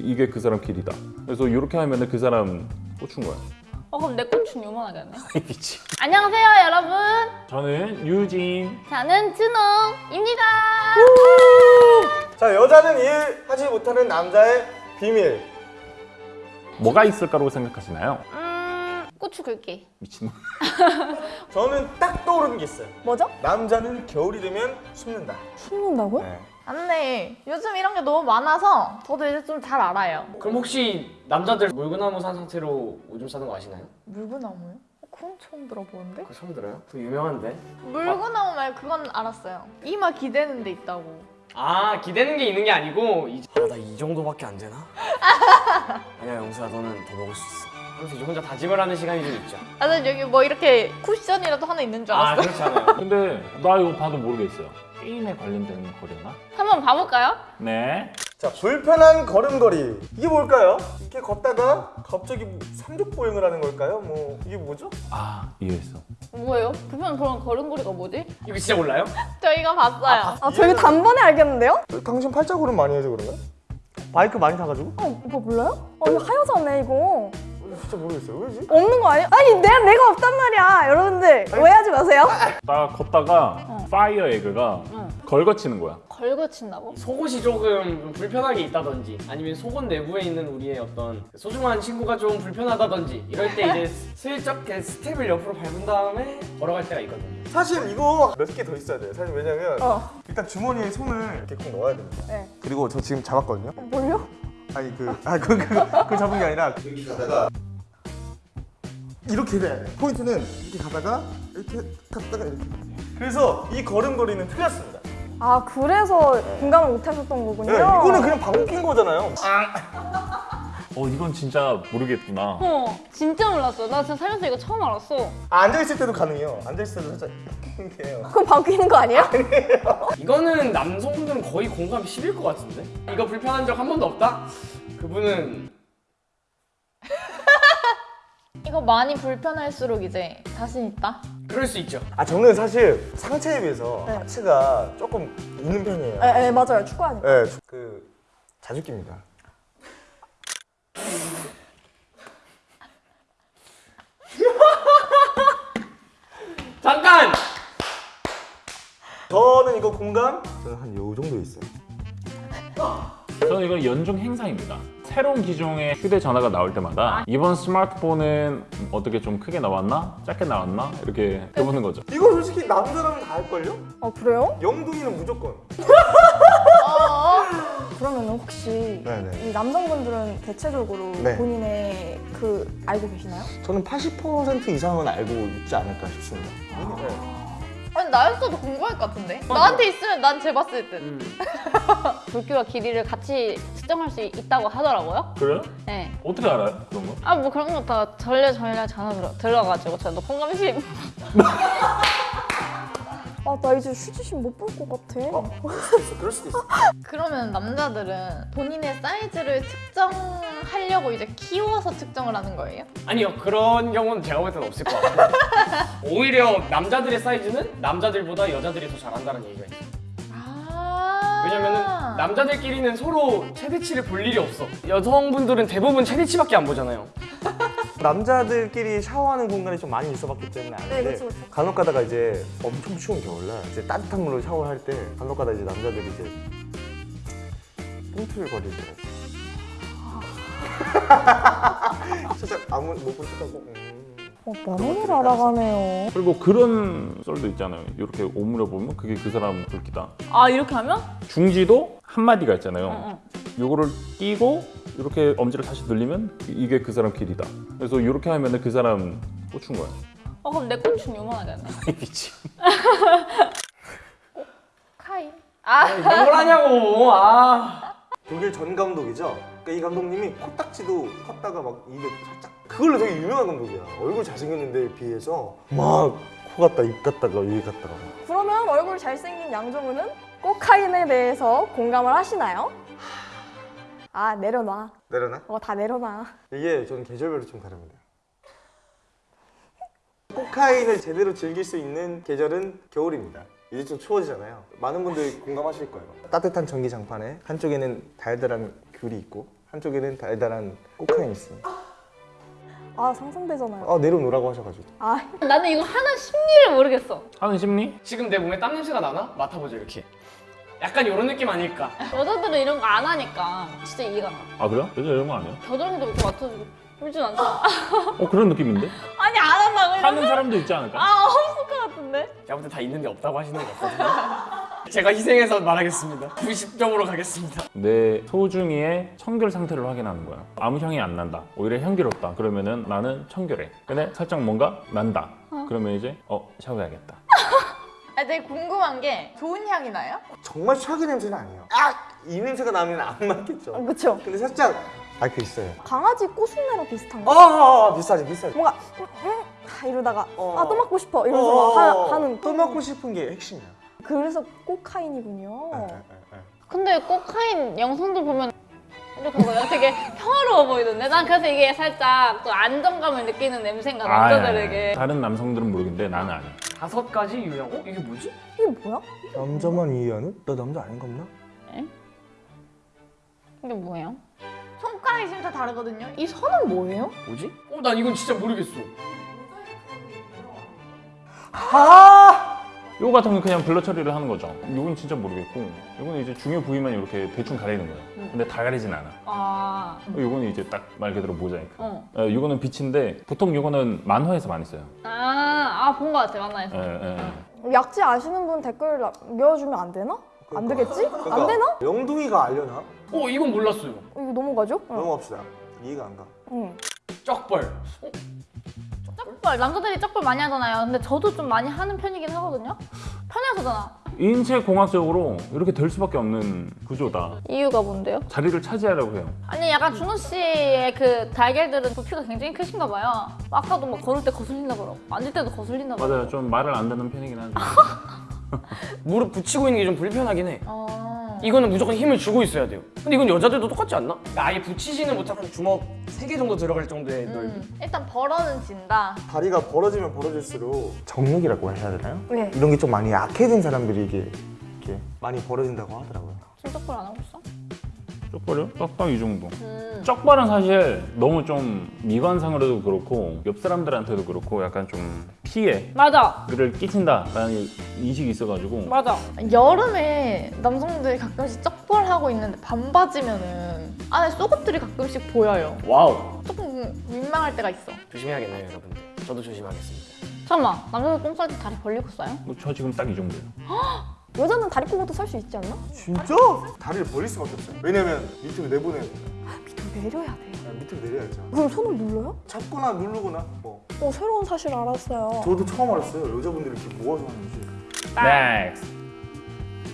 이게 그 사람 길이다. 그래서 이렇게 하면 그 사람 꽂힌 거야. 어 그럼 내 꼴충 요만하겠네. 이 미치. 안녕하세요 여러분. 저는 유진. 저는 준호입니다. 자 여자는 이해하지 못하는 남자의 비밀 뭐가 있을까라고 생각하시나요? 음 고추 긁기. 미친놈. 저는 딱 떠오르는 게 있어요 뭐죠? 남자는 겨울이 되면 숨는다 숨는다고요? 네. 안네 요즘 이런 게 너무 많아서 저도 이제 좀 잘 알아요 그럼 혹시 남자들 물구나무 산 상태로 오줌 싸는 거 아시나요? 물구나무요? 어, 그건 처음 들어보는데? 그거 처음 들어요? 그거 유명한데? 물구나무 말 그건 알았어요 이마 기대는 데 있다고 아 기대는 게 있는 게 아니고 아나 이 정도밖에 안 되나? 아니야 영수야 너는 더 먹을 수 있어 그래서 이제 혼자 다짐을 하는 시간이 좀 있죠 아, 난 여기 뭐 이렇게 쿠션이라도 하나 있는 줄아 알았어 그렇지 않아요 근데 나 이거 봐도 모르겠어요. 게임에 관련된 거려나? 한번 봐볼까요? 네. 자 불편한 걸음걸이 이게 뭘까요? 이렇게 걷다가 갑자기 삼족보행을 하는 걸까요? 뭐 이게 뭐죠? 아 이해했어. 뭐예요? 불편 그런 걸음걸이가 뭐지? 이거 진짜 몰라요? 저희가 봤어요 아 저희 단번에 알겠는데요? 당신 팔자 걸음 많이 해서 그런가? 바이크 많이 타가지고? 어 오빠 몰라요? 어 이거 하여자네 이거 진짜 모르겠어요 왜지? 없는 거 아니야? 아니 내가 내가 없단 말이야 여러분들 오해하지 마세요 나 걷다가 fire egg가 걸거치는 거야. 걸거친다고? 속옷이 조금 불편하게 있다든지 아니면 속옷 내부에 있는 우리의 어떤 소중한 친구가 좀 불편하다든지 이럴 때 이제 슬쩍 스텝을 옆으로 밟은 다음에 걸어갈 때가 있거든요 사실 이거 몇 개 더 있어야 돼요 사실 왜냐면 어 일단 주머니에 손을 이렇게 꼭 넣어야 됩니다 네. 그리고 저 지금 잡았거든요 뭘요? 아니 그, 아, 그, 그, 그 잡은 게 아니라 여기 가다가 이렇게 돼야 돼 포인트는 이렇게 가다가 이렇게 갔다가 이렇게 그래서 이 걸음걸이는 틀렸습니다 아 그래서 공감을 못 하셨던 거군요 네, 이거는 그냥 방귀 낀 거잖아요 어 이건 진짜 모르겠구나. 어 진짜 몰랐어. 나 진짜 살면서 이거 처음 알았어. 아, 앉아있을 때도 가능해요 앉아있을 때도 살짝 이렇게 그럼 바뀌는 거 아니에요? 이거는 남성분들은 거의 공감 10일 것 같은데? 이거 불편한 적 한 번도 없다? 그분은 이거 많이 불편할수록 이제 자신 있다? 그럴 수 있죠. 아 저는 사실 상체에 비해서 네. 하체가 조금 있는 편이에요. 네, 네 맞아요. 축구하니까. 네, 그 자주 낍니다. 잠깐! 저는 이거 공감? 저는 한 요 정도 있어요 저는 이건 연중 행사입니다. 새로운 기종의 휴대전화가 나올 때마다 이번 스마트폰은 어떻게 좀 크게 나왔나? 작게 나왔나? 이렇게 해보는 거죠. 이거 솔직히 남자라면 다 할걸요? 어 그래요? 영둥이는 무조건 그러면 혹시 네네. 이 남성분들은 대체적으로 네. 본인의 그 알고 계시나요? 저는 80% 이상은 알고 있지 않을까 싶습니다 네. 아니 나였어도 궁금할 것 같은데? 나한테 있으면 난 재봤을 듯 음. 굵기와 길이를 같이 측정할 수 있다고 하더라고요. 그래요? 네. 어떻게 알아요? 그런 거? 아 뭐 그런 거 다 전례 전례 전화 들어 들어가지고 저도 공감심. 아나 이제 휴지심 못 볼 것 같아. 어? 그럴 수도 있어. 그러면 남자들은 본인의 사이즈를 측정하려고 이제 키워서 측정을 하는 거예요? 아니요 그런 경우는 제가 볼 때는 없을 것 같아요. 오히려 남자들의 사이즈는 남자들보다 여자들이 더 잘한다는 얘기가 있어요. 아. 왜냐면은 남자들끼리는 서로 최대치를 볼 일이 없어. 여성분들은 대부분 최대치밖에 안 보잖아요 남자들끼리 샤워하는 공간이 좀 많이 있어봤기 때문에 아는데 네, 그쵸, 그쵸. 간혹 가다가 이제 엄청 추운 겨울날 이제 따뜻한 물로 샤워할 때 간혹 가다 이제 남자들이 이제 꿈틀거리더라고요 살짝 아무 못본 척하고 음. 어 나만을 알아가네요 그리고 그런 썰도 있잖아요. 이렇게 오므려 보면 그게 그 사람 굵기다. 아 이렇게 하면? 중지도 한 마디가 있잖아요. 응, 요거를 끼고 이렇게 엄지를 다시 늘리면 이게 그 사람 길이다. 그래서 이렇게 하면 그 사람 꽂힌 거야. 어 그럼 내 꼴충 요만하겠네. 이 미치. 카인 아걸 하냐고 아 독일 전 감독이죠. 그러니까 이 감독님이 코딱지도 컸다가 막 입에 살짝 그걸로 되게 유명한 감독이야. 얼굴 잘생겼는데 비해서 막 코 같다 입 같다가 여기 같다가 그러면 얼굴 잘생긴 양정우는 코카인에 대해서 공감을 하시나요? 아 내려놔 내려나? 어다 내려놔 이게 저는 계절별로 좀 다릅니다. 코카인을 제대로 즐길 수 있는 계절은 겨울입니다. 이제 좀 추워지잖아요. 많은 분들이 공감하실 거예요. 따뜻한 전기장판에 한쪽에는 달달한 귤이 있고 한쪽에는 달달한 코카인이 있습니다. 아 상상되잖아요. 아 내려놓으라고 하셔가지고. 아 나는 이거 하는 심리를 모르겠어. 하는 심리? 지금 내 몸에 땀 냄새가 나나? 맡아보죠 이렇게. 약간 이런 느낌 아닐까? 여자들은 이런 거 안 하니까 진짜 이해가 가. 아 그래요? 여자 이런 거 아니야? 겨드랑이도 이렇게 맡아주고 그러진 않잖아. 어 그런 느낌인데? 아니 안 한다 그냥. 하는 사람도 있지 않을까? 아 없을 것 같은데. 볼때 다 있는데 없다고 하시는 거 같거든요. 제가 희생해서 말하겠습니다. 90점으로 가겠습니다. 내 소중이의 청결 상태를 확인하는 거야. 아무 향이 안 난다. 오히려 향기롭다. 그러면은 나는 청결해. 근데 살짝 뭔가 난다. 그러면 이제 어 샤워해야겠다. 아, 되게 궁금한 게 좋은 향이 나요? 정말 최악의 냄새는 아니에요. 아! 이 냄새가 나면 안 맞겠죠. 어, 그쵸. 근데 살짝 아그 있어요. 강아지 꼬순내랑 비슷한 아, 거. 아, 아 비슷하지 비슷하지. 뭔가 음, 음, 아, 이러다가 어. 아또 맞고 싶어 이러면서 막 하, 하는. 또 먹고 싶은 게 핵심이야. 그래서 코카인이군요. 네, 네, 네. 근데 코카인 영상들 보면 이렇게 뭐야 되게 평화로워 보이던데 난 그래서 이게 살짝 또 안정감을 느끼는 냄새인가 남자들에게 다른 남성들은 모르겠는데 나는 아니야. 다섯 가지 유형. 어 이게 뭐지? 이게 뭐야? 남자만 이해하는? 나 남자 아닌가 보나? 이게 뭐예요? 손가락이 진짜 다르거든요. 이 선은 뭐예요? 뭐지? 어 난 이건 진짜 모르겠어. 아! 요거 같은 건 그냥 블러 처리를 하는 거죠. 요건 진짜 모르겠고 요거는 이제 중요 부위만 이렇게 대충 가리는 거야. 근데 다 가리진 않아. 아, 요거는 이제 딱 말 그대로 모자이크. 어. 어, 요거는 빛인데 보통 요거는 만화에서 많이 써요. 아, 아, 본것 같아, 만화에서. 예, 예. 약지 아시는 분 댓글 남겨주면 안 되나? 안 되겠지? 안 되나? 영둥이가 알려나? 어 이건 몰랐어요. 이거 넘어가죠? 응. 넘어갑시다. 이해가 안 가. 응. 쩍벌. 어? 쩍벌, 남자들이 쩍벌 많이 하잖아요. 근데 저도 좀 많이 하는 편이긴 하거든요. 편해서잖아. 인체 공학적으로 이렇게 될 수밖에 없는 구조다. 이유가 뭔데요? 자리를 차지하려고 해요. 아니 약간 준호 씨의 그 달걀들은 부피가 굉장히 크신가 봐요. 아까도 막 걸을 때 거슬린다 그러고 앉을 때도 거슬린다 그러고. 맞아요. 좀 말을 안 듣는 편이긴 하죠. 무릎 붙이고 있는 게 좀 불편하긴 해. 어. 이거는 무조건 힘을 주고 있어야 돼요. 근데 이건 여자들도 똑같지 않나? 아예 붙이지는 못하고 한 주먹 세개 정도 들어갈 정도의 넓이. 음, 일단 벌어는 진다. 다리가 벌어지면 벌어질수록 정력이라고 해야 되나요? 네. 이런 게 좀 많이 약해진 사람들이 이게 이렇게 많이 벌어진다고 하더라고요. 쩍벌 안 하고 있어? 쪽발이요? 딱딱 이 정도. 음. 쪽발은 사실 너무 좀 미관상으로도 그렇고 옆 사람들한테도 그렇고 약간 좀 피해를 맞아, 끼친다라는 인식이 있어가지고 맞아. 여름에 남성들이 가끔씩 쩍벌하고 있는데 반바지면은 안에 속옷들이 가끔씩 보여요. wow. 조금 민망할 때가 있어. 조심해야겠네요, 여러분들. 저도 조심하겠습니다. 잠깐만, 남자들 똥쌀 때 다리 벌리고 싸요? 뭐 저 지금 딱 이 정도예요. 여자는 다리 꼬고도 살 수 있지 않나? 진짜? 다리를 벌릴 수밖에 없어요. 왜냐면 밑으로 내보내야 돼요. 밑으로 내려야 돼. 그냥 밑으로 내려야죠. 그럼 손을 눌러요? 잡거나 누르거나 뭐. 어 새로운 사실 알았어요. 저도 처음 알았어요. 여자분들이 이렇게 모아서 하는지. next.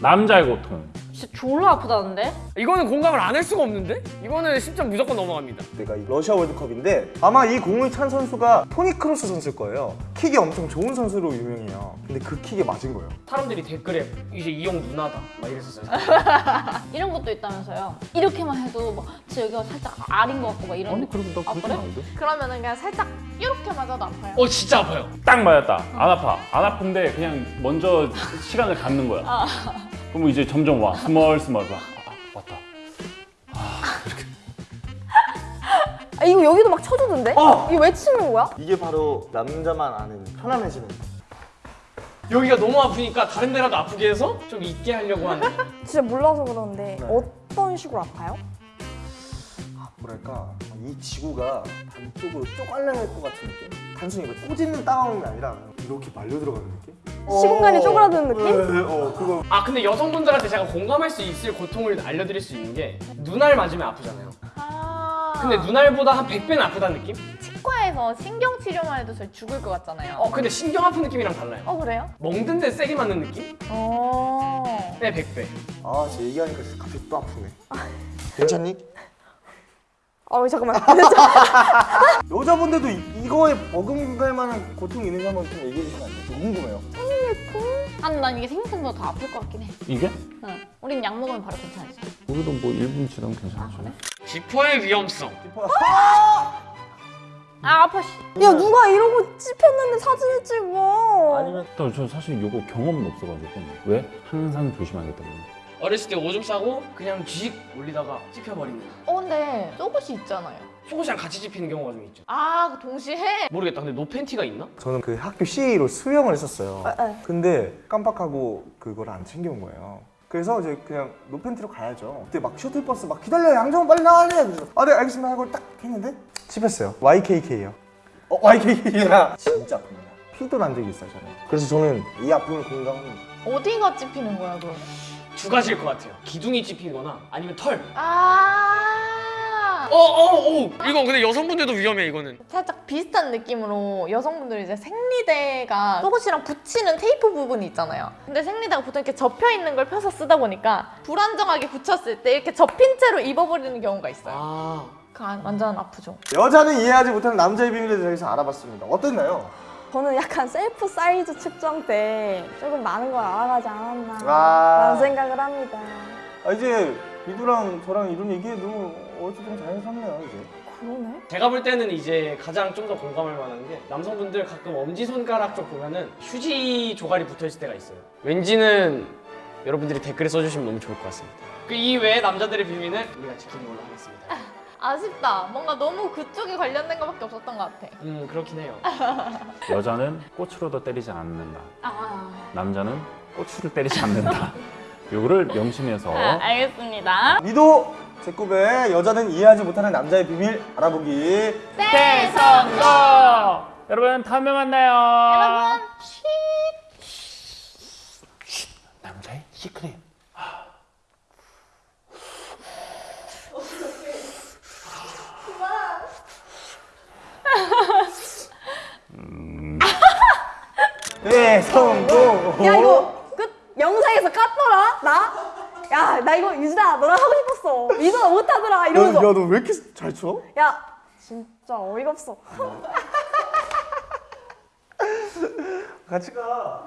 남자의 고통. 진짜 졸라 아프다는데? 이거는 공감을 안 할 수가 없는데? 이거는 10점 무조건 넘어갑니다. 내가 이 러시아 월드컵인데 아마 이 공을 찬 선수가 토니 크로스 선수일 거예요. 킥이 엄청 좋은 선수로 유명해요. 근데 그 킥에 맞은 거예요. 사람들이 댓글에 이제 이형 누나다 막 이랬었어요. 이런 것도 있다면서요. 이렇게만 해도 막 진짜 여기가 살짝 알인 것 같고 막 이런 아니. 그래도 나 아, 그렇게 그래? 그러면은 그냥 살짝 이렇게 맞아도 아파요. 어 진짜 아파요. 딱 맞았다. 안 아파. 안 아픈데 그냥 먼저 시간을 갖는 거야. 그러면 이제 점점 와. 스멀 스멀 와. 아, 왔다. 아 이거 여기도 막 쳐주던데? 어! 이거 왜 치는 거야? 이게 바로 남자만 아는 편안해지는. 여기가 너무 아프니까 다른 데라도 아프게 해서 좀 있게 하려고 하는. 진짜 몰라서 그러는데 네. 어떤 식으로 아파요? 뭐랄까 이 지구가 반쪽으로 쪼갈려낼 것 같은 느낌? 단순히 이거 꼬집는 다운이 아니라 이렇게 말려 들어가는 느낌? 시공간이 어, 쪼그라드는 느낌? 네, 어 그거 아 근데 여성분들한테 제가 공감할 수 있을 고통을 알려드릴 수 있는 게 눈알 맞으면 아프잖아요. 아. 근데 눈알보다 한 100배는 아프다는 느낌? 치과에서 신경 치료만 해도 저희 죽을 것 같잖아요. 어 근데 신경 아픈 느낌이랑 달라요. 어 그래요? 멍든 데 세게 맞는 느낌? 어. 네 100배. 아, 제 얘기하니까 갑자기 또 아프네. 괜찮니? 아 잠깐만 여자분들도 이- 이거에 버금갈 만한 고통이 있는지 한번 좀 얘기해 주시면 안 돼요? 좀 궁금해요. 아, 난 이게 생각보다 더 아플 것 같긴 해. 이게? 응. 우린 약 먹으면 바로 괜찮아지. 우리도 뭐 1분 지나면 괜찮죠. 지퍼의 위험성. 아, 아파, 씨. 야 누가 이러고 찝혔는데 사진을 찍어 아니면 저, 저 사실 이거 경험은 없어가지고 왜? 항상 조심하기 때문에 어렸을 때 오줌 싸고 그냥 쥐 올리다가 찝혀버리는 어 근데 속옷이 있잖아요. 속옷이랑 같이 찝히는 경우가 좀 있죠 아 그거 동시에 해? 모르겠다 근데 노 팬티가 있나? 저는 그 학교 CA로 수영을 했었어요. 네. 근데 깜빡하고 그걸 안 챙겨온 거예요. 그래서 이제 그냥 노팬티로 가야죠. 그때 막 셔틀버스 막 기다려 양정은 빨리 나와야 돼. 그래서 아네 알겠습니다 하고 딱 했는데 씹혔어요. YKK요. 어 YKK야. 진짜 아픕니다. 피도 난 적이 있어요 저는. 그래서 저는 이 아픔을 공감합니다. 어디가 찝히는 거야 그럼? 두 가지일 것 같아요 기둥이 찝히거나 아니면 털 아 어어어 이거 근데 여성분들도 위험해 이거는 살짝 비슷한 느낌으로 여성분들이 이제 생리대가 속옷이랑 붙이는 테이프 부분이 있잖아요. 근데 생리대가 보통 이렇게 접혀 있는 걸 펴서 쓰다 보니까 불안정하게 붙였을 때 이렇게 접힌 채로 입어버리는 경우가 있어요. 아그 안- 완전 아프죠. 여자는 이해하지 못하는 남자의 비밀에 대해서 알아봤습니다. 어땠나요? 저는 약간 셀프 사이즈 측정 때 조금 많은 걸 알아가지 않았나 아. 라는 생각을 합니다. 아 이제 미두랑 저랑 이런 얘기해도 어찌 좀 자연스럽네요 이제. 그러네. 제가 볼 때는 이제 가장 좀 더 공감할 만한 게 남성분들 가끔 엄지손가락 쪽 보면은 휴지 조각이 붙어 있을 때가 있어요. 왠지는 여러분들이 댓글에 써주시면 너무 좋을 것 같습니다. 그 이외에 남자들의 비밀은 우리가 지키는 걸로 하겠습니다. 아쉽다. 뭔가 너무 그쪽에 관련된 것밖에 없었던 것 같아. 음 그렇긴 해요. 여자는 꽃으로도 때리지 않는다. 아, 남자는 꼬추를 때리지 않는다. 요거를 명심해서 아, 알겠습니다. 미도 제꿈의 여자는 이해하지 못하는 남자의 비밀 알아보기. 대성공! 여러분 다음에 만나요. 여러분, 남자의 시크릿. 네 성공. 야 이거 끝 영상에서 깠더라 나? 야 나 이거 유진아 너랑 하고 싶었어. 유진아 못하더라 이러면서. 야 너 왜 이렇게 잘 쳐? 야 진짜 어이가 없어. 같이 가.